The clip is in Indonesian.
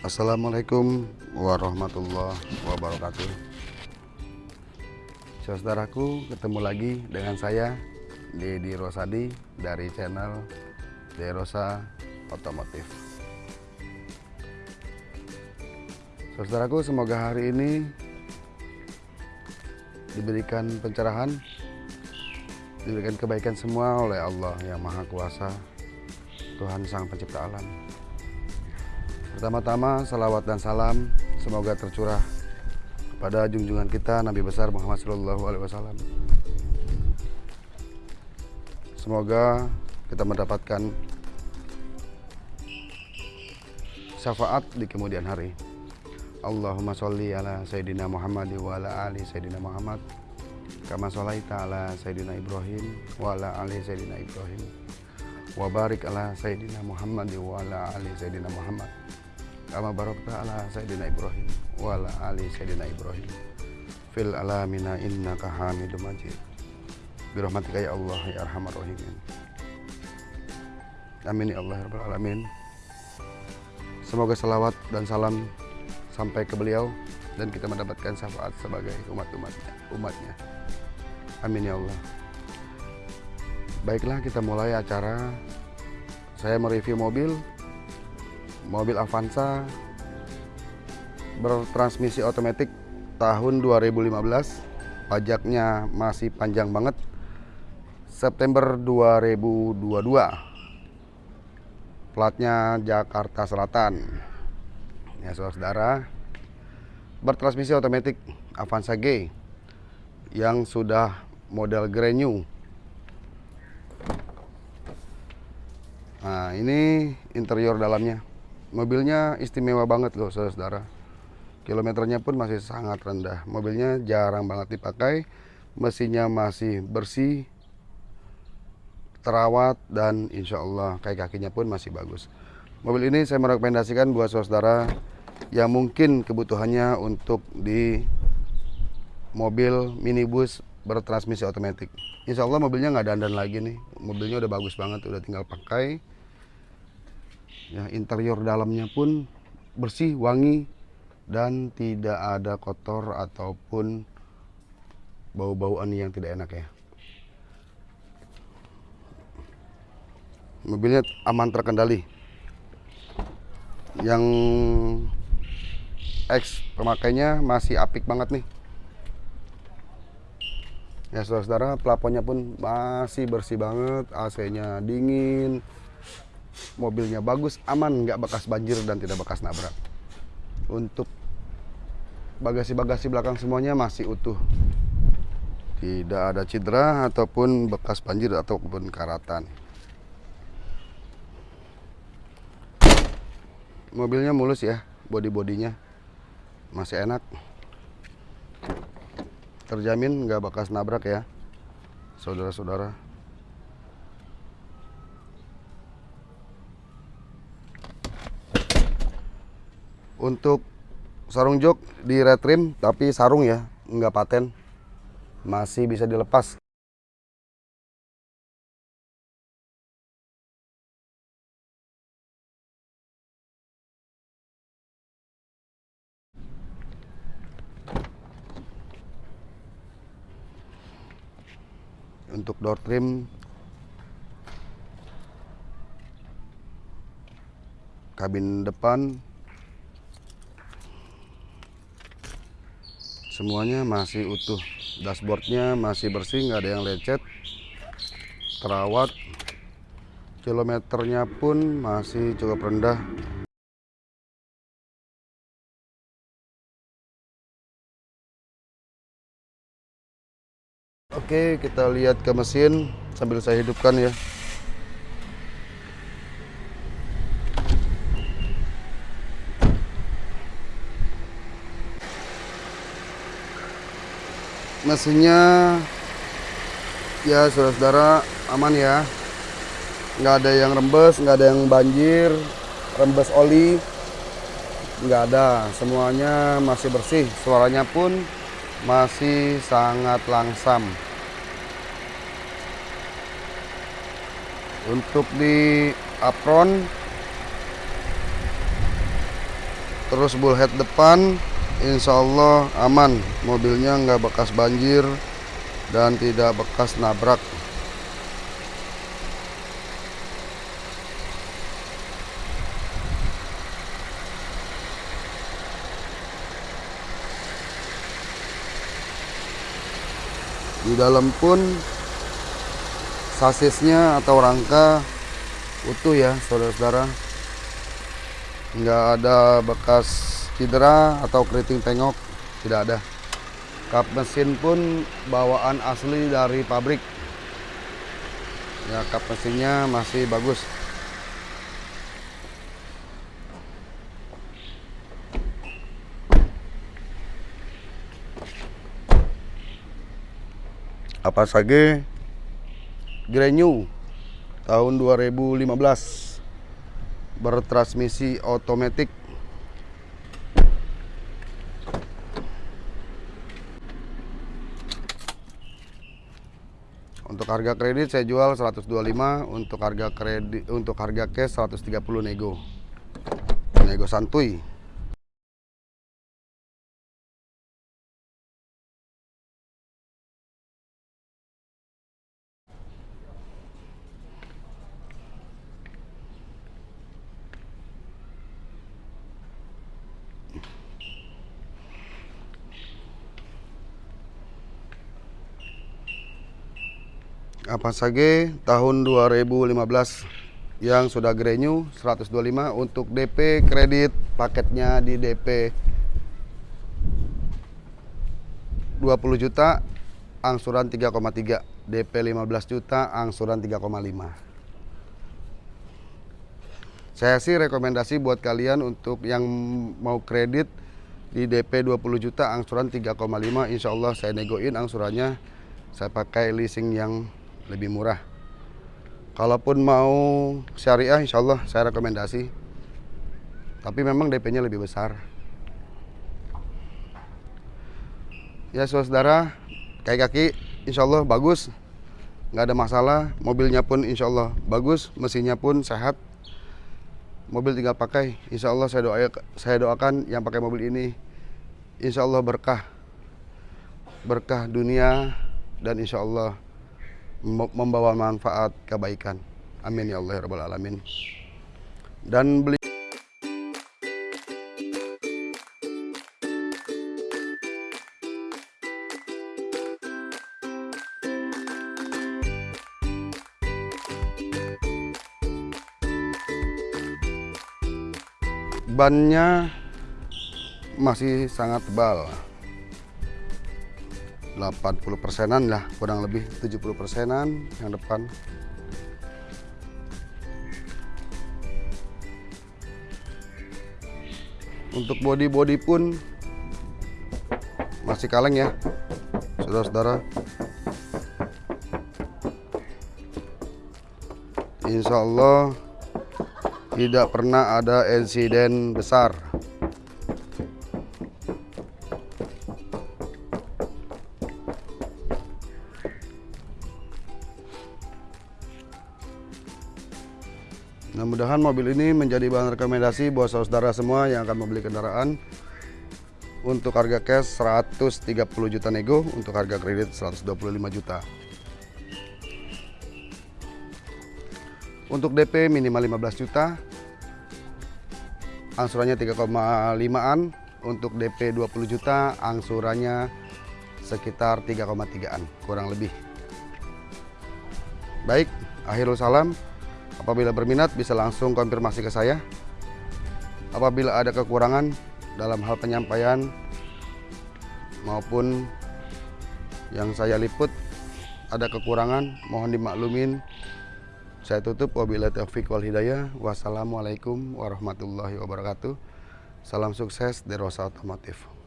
Assalamualaikum warahmatullahi wabarakatuh. Saudaraku ketemu lagi dengan saya Dedi Rosadi dari channel Derosa Otomotif. Saudaraku semoga hari ini diberikan pencerahan diberikan kebaikan semua oleh Allah yang Maha Kuasa Tuhan Sang Pencipta Alam Pertama-tama salawat dan salam semoga tercurah kepada junjungan kita Nabi besar Muhammad Shallallahu Alaihi Wasallam. Semoga kita mendapatkan syafaat di kemudian hari. Allahumma sholli ala Sayyidina Muhammad wa ala ali Sayyidina Muhammad kama sholaita ala Sayyidina Ibrahim wa ala ali Sayyidina Ibrahim wa barik ala Sayyidina Muhammad wa ala ali Sayyidina Muhammad kama barakta ala sayyidina Ibrahim wa ala ali sayyidina Ibrahim. Fil alamina innaka Hamidum Majid. Birahmatika ya Allah ya arhamar rahimin. Amin ya Allah ya rabbal alamin. Semoga salawat dan salam sampai ke beliau dan kita mendapatkan syafaat sebagai umat-umatnya umatnya. Amin ya Allah. Baiklah kita mulai acara. Saya mereview mobil mobil Avanza bertransmisi otomatis tahun 2015 pajaknya masih panjang banget. September 2022 platnya Jakarta Selatan. Ya saudara bertransmisi otomatis Avanza G yang sudah model Grand New. Nah ini interior dalamnya mobilnya istimewa banget loh saudara-saudara. Kilometernya pun masih sangat rendah. Mobilnya jarang banget dipakai mesinnya masih bersih terawat dan insya Allah kaki kakinya pun masih bagus. Mobil ini saya merekomendasikan buat saudara yang mungkin kebutuhannya untuk di mobil minibus bertransmisi otomatis. Insya Allah mobilnya nggak dandan lagi nih. Mobilnya udah bagus banget udah tinggal pakai ya interior dalamnya pun bersih wangi dan tidak ada kotor ataupun bau-bauan yang tidak enak ya. Mobilnya aman terkendali. Yang X pemakainya masih apik banget nih. Ya saudara-saudara plafonnya pun masih bersih banget AC nya dingin mobilnya bagus, aman, nggak bekas banjir dan tidak bekas nabrak. Untuk bagasi-bagasi belakang semuanya masih utuh. Tidak ada cedera ataupun bekas banjir ataupun karatan. Mobilnya mulus ya, bodi-bodinya masih enak. Terjamin nggak bekas nabrak ya, saudara-saudara. Untuk sarung jok di retrim tapi sarung ya nggak paten. Masih bisa dilepas. Untuk door trim kabin depan semuanya masih utuh. Dashboardnya masih bersih nggak ada yang lecet. Terawat. Kilometernya pun masih cukup rendah. Oke kita lihat ke mesin sambil saya hidupkan ya mesinnya ya saudara-saudara aman ya. Nggak ada yang rembes nggak ada yang banjir rembes oli nggak ada. Semuanya masih bersih. Suaranya pun masih sangat langsam. Untuk di apron terus bullhead depan Insya Allah aman. Mobilnya nggak bekas banjir dan tidak bekas nabrak. Di dalam pun sasisnya atau rangka utuh ya saudara-saudara. Nggak ada bekas cedera atau keriting tengok tidak ada. Kap mesin pun bawaan asli dari pabrik. Ya kap mesinnya masih bagus. Apa saja Grenyu tahun 2015 bertransmisi otomatis untuk harga kredit saya jual 125 untuk harga kredit untuk harga cash 130 nego. Nego santuy apa saja tahun 2015 yang sudah grenyou 125 untuk DP kredit paketnya di DP 20 juta angsuran 3,3 DP 15 juta angsuran 3,5 saya sih rekomendasi buat kalian untuk yang mau kredit di DP 20 juta angsuran 3,5 Insya Allah saya negoin angsurannya. Saya pakai leasing yang lebih murah. Kalaupun mau syariah insya Allah saya rekomendasi. Tapi memang DP nya lebih besar. Ya saudara kayak kaki insya Allah bagus. Nggak ada masalah. Mobilnya pun insya Allah bagus mesinnya pun sehat. Mobil tinggal pakai. Insya Allah saya doa saya doakan yang pakai mobil ini insya Allah berkah. Berkah dunia dan insya Allah membawa manfaat kebaikan. Amin ya Allah ya rabbal alamin. Dan beli bannya masih sangat tebal 80 persenan lah kurang lebih 70 persenan yang depan. Untuk body-body pun masih kaleng ya saudara-saudara. Insya Allah tidak pernah ada insiden besar Mudah-mudahan mobil ini menjadi bahan rekomendasi buat saudara semua yang akan membeli kendaraan untuk harga cash 130 juta nego, untuk harga kredit 125 juta. Untuk DP minimal 15 juta, angsurannya 3,5an, untuk DP 20 juta, angsurannya sekitar 3,3an, kurang lebih. Baik, akhirul salam. Apabila berminat bisa langsung konfirmasi ke saya. Apabila ada kekurangan dalam hal penyampaian maupun yang saya liput ada kekurangan mohon dimaklumin. Saya tutup wabillahi taufiq wal hidayah. Wassalamualaikum warahmatullahi wabarakatuh. Salam sukses Derosa Otomotif.